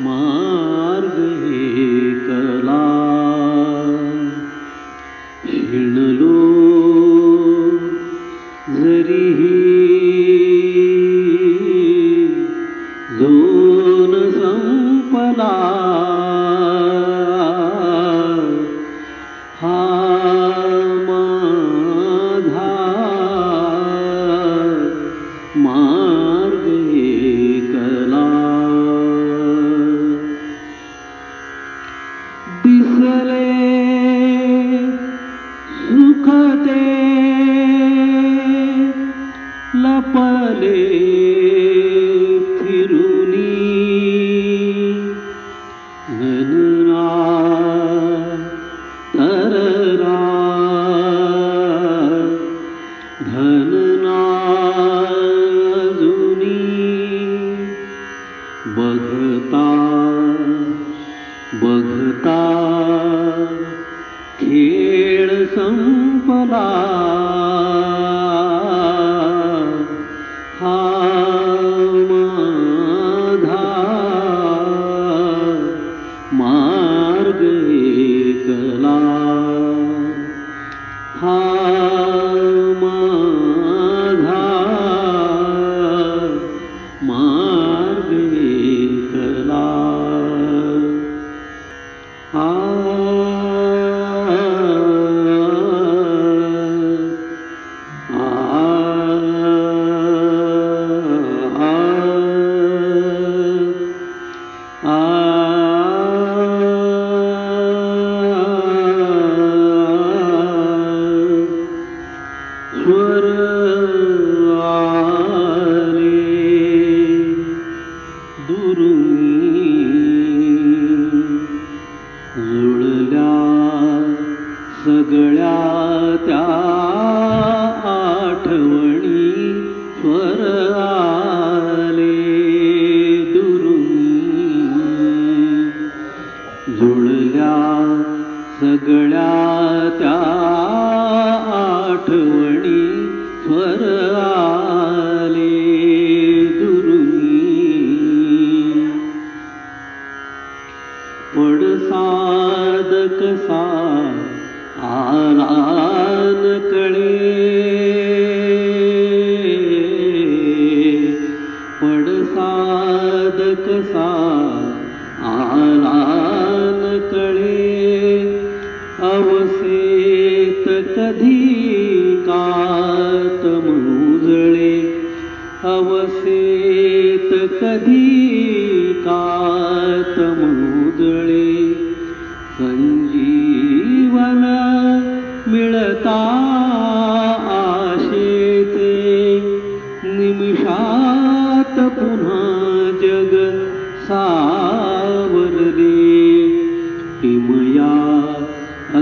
मार्ग कला जुळल्या सगळ्या त्या आठवणी स्वर आले दुरुनी जुळल्या सगळ्या त्या मुजळे अवसेत कधी कात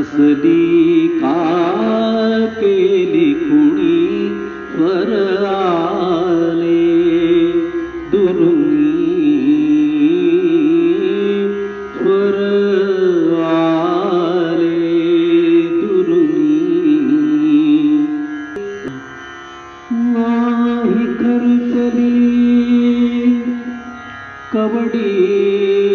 असली का केली कुणी स्वर आले दुरुनी स्वर आले खर्चली कवडी दवडी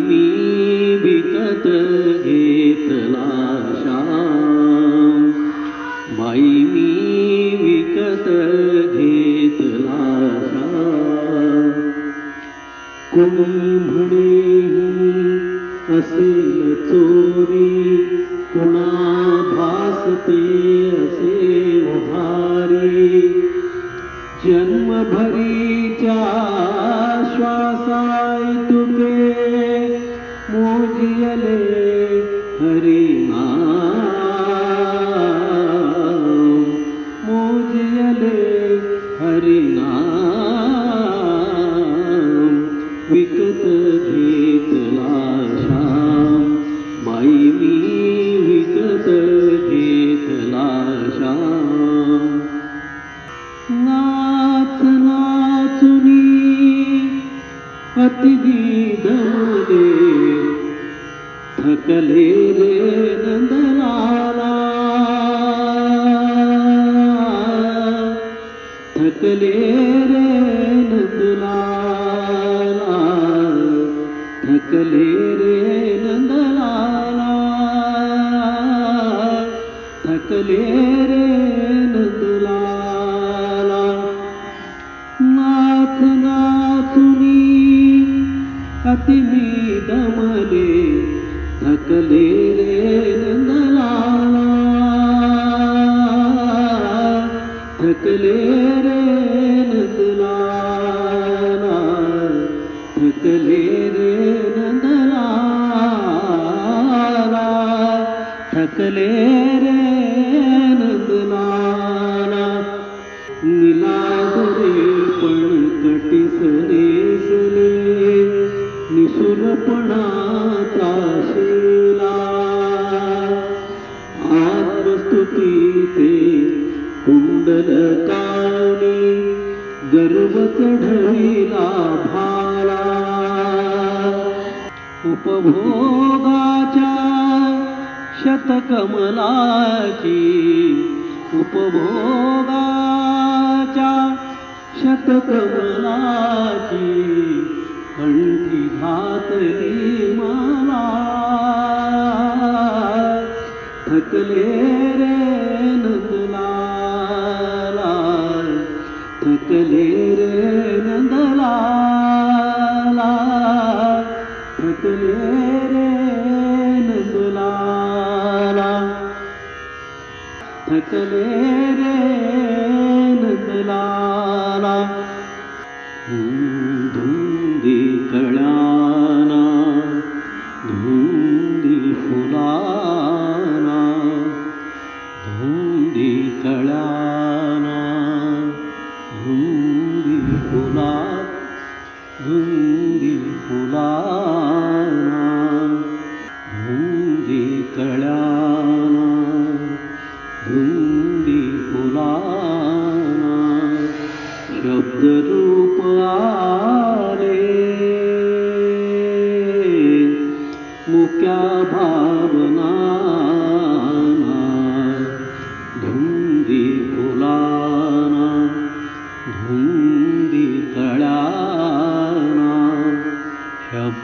मी विकत घेतला श्याम. बाई मी विकत घेतला श्याम. कोणी म्हणे असेल चोरी कुणा भासते असे उभारी. जन्मभरीच्या श्वासाय तुके मोजियले हरि தக்கலீரே நந்தலால் தக்கலீரே நந்தலால் நாத் நாத்துனி அத்திமி தமலே தக்கலீரே நந்தலால் தக்கலீரே நந்தலால் தக்கலீரே थकले रे नंदलाला निलादरे पण कटिसरेसले निसुरपणाचा शिला. आत्मस्तुती ते कुंडल काणी गर्व चढविला भाला. उपभोग शतकमलाची उपभोगाच्या शतकमलाची कंठी घातली मला. थकले रे চলে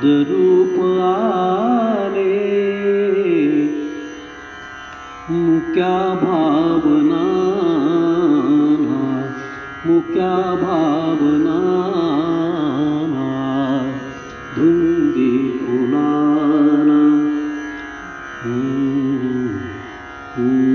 शब्दरूप आले। मुक्या भावना मुक्या भावना धुंदी फुलाना हम्म, हम्म,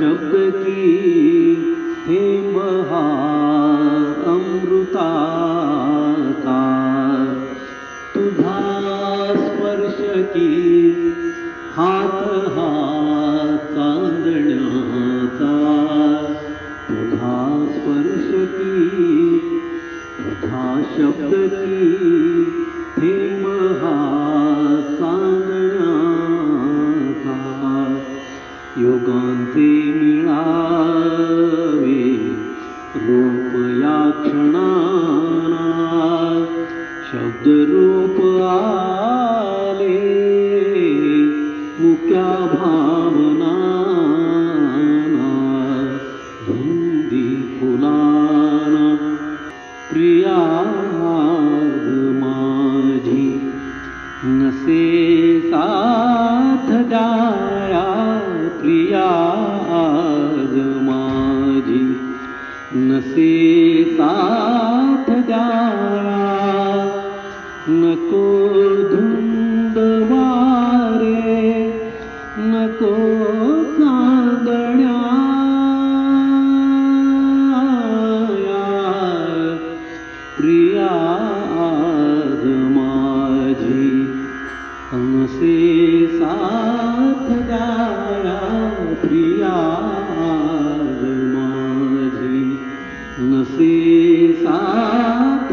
शब्द की थेंब अमृता का तुझा स्पर्श की हात हा चांदण्याचा तुझा स्पर्श की, तुझा शब्द की हा धुंद वारे नको प्रिया माझी हमसे साथ गाया प्रिया माझी नसे साथ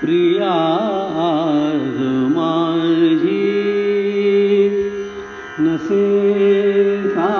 प्रिया मा नसेहा